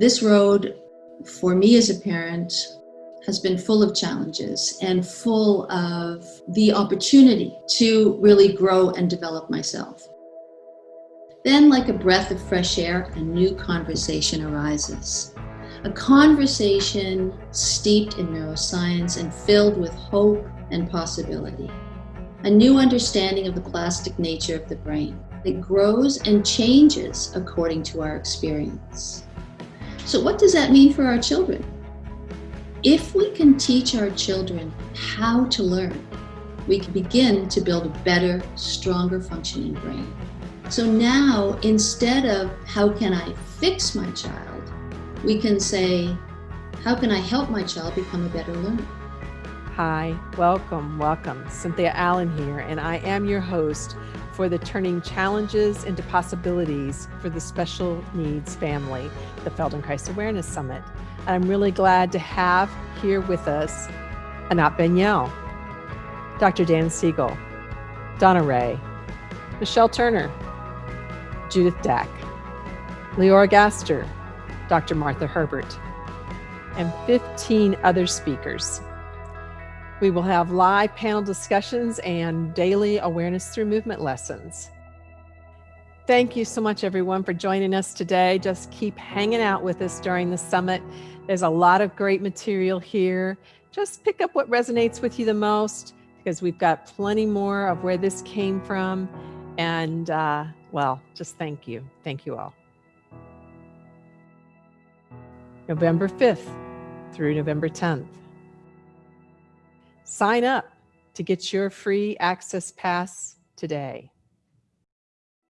This road, for me as a parent, has been full of challenges and full of the opportunity to really grow and develop myself. Then, like a breath of fresh air, a new conversation arises. A conversation steeped in neuroscience and filled with hope and possibility. A new understanding of the plastic nature of the brain that grows and changes according to our experience. So, what does that mean for our children? If we can teach our children how to learn, we can begin to build a better, stronger functioning brain. So now, instead of how can I fix my child, we can say, how can I help my child become a better learner? Hi, welcome, welcome. Cynthia Allen here, and I am your host for the Turning Challenges into Possibilities for the Special Needs Family, the Feldenkrais Awareness Summit. I'm really glad to have here with us Anat Baniel, Dr. Dan Siegel, Donna Ray, Michelle Turner, Judith Dack, Leora Gaster, Dr. Martha Herbert, and 15 other speakers. We will have live panel discussions and daily awareness through movement lessons. Thank you so much, everyone, for joining us today. Just keep hanging out with us during the summit. There's a lot of great material here. Just pick up what resonates with you the most because we've got plenty more of where this came from. And uh, well, just thank you. Thank you all. November 5th through November 10th. Sign up to get your free access pass today.